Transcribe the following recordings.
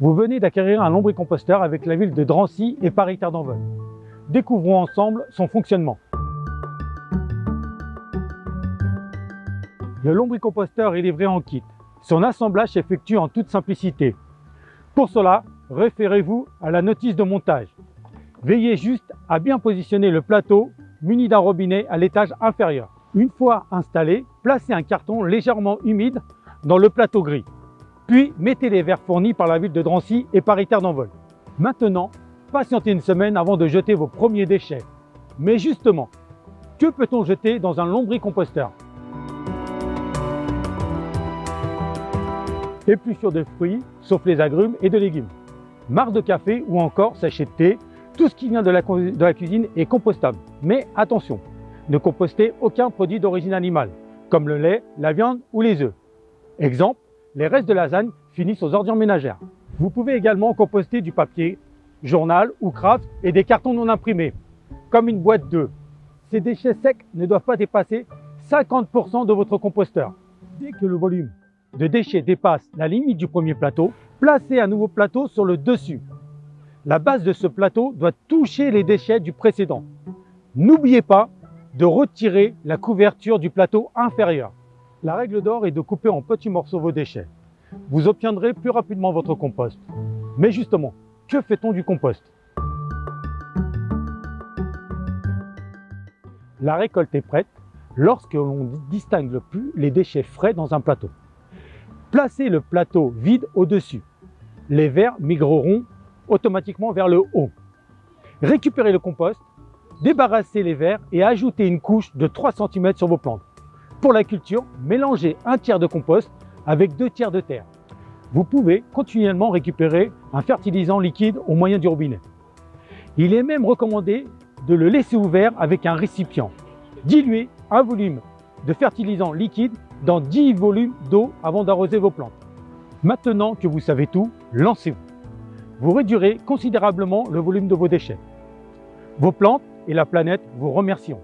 Vous venez d'acquérir un lombricomposteur avec la ville de Drancy et Paris-Terre d'Envol. Découvrons ensemble son fonctionnement. Le lombricomposteur est livré en kit. Son assemblage s'effectue en toute simplicité. Pour cela, référez-vous à la notice de montage. Veillez juste à bien positionner le plateau muni d'un robinet à l'étage inférieur. Une fois installé, placez un carton légèrement humide dans le plateau gris. Puis mettez les verres fournis par la ville de Drancy et Paris-Terre d'Envol. Maintenant, patientez une semaine avant de jeter vos premiers déchets. Mais justement, que peut-on jeter dans un lombricomposteur? Épluchures de fruits, sauf les agrumes et de légumes, marre de café ou encore sachet de thé, tout ce qui vient de la cuisine est compostable. Mais attention, ne compostez aucun produit d'origine animale, comme le lait, la viande ou les œufs. Exemple, les restes de lasagne finissent aux ordures ménagères. Vous pouvez également composter du papier, journal ou craft et des cartons non imprimés, comme une boîte d'œufs. Ces déchets secs ne doivent pas dépasser 50% de votre composteur. Dès que le volume de déchets dépasse la limite du premier plateau, placez un nouveau plateau sur le dessus. La base de ce plateau doit toucher les déchets du précédent. N'oubliez pas de retirer la couverture du plateau inférieur. La règle d'or est de couper en petits morceaux vos déchets. Vous obtiendrez plus rapidement votre compost. Mais justement, que fait-on du compost? La récolte est prête lorsque l'on distingue plus les déchets frais dans un plateau. Placez le plateau vide au-dessus. Les vers migreront automatiquement vers le haut. Récupérez le compost, débarrassez les vers et ajoutez une couche de 3 cm sur vos plantes. Pour la culture, mélangez un tiers de compost avec deux tiers de terre. Vous pouvez continuellement récupérer un fertilisant liquide au moyen du robinet. Il est même recommandé de le laisser ouvert avec un récipient. Diluez un volume de fertilisant liquide dans 10 volumes d'eau avant d'arroser vos plantes. Maintenant que vous savez tout, lancez-vous. Vous réduirez considérablement le volume de vos déchets. Vos plantes et la planète vous remercieront.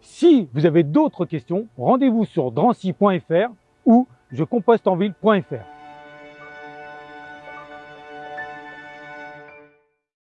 Si vous avez d'autres questions, rendez-vous sur drancy.fr ou jecompostenville.fr.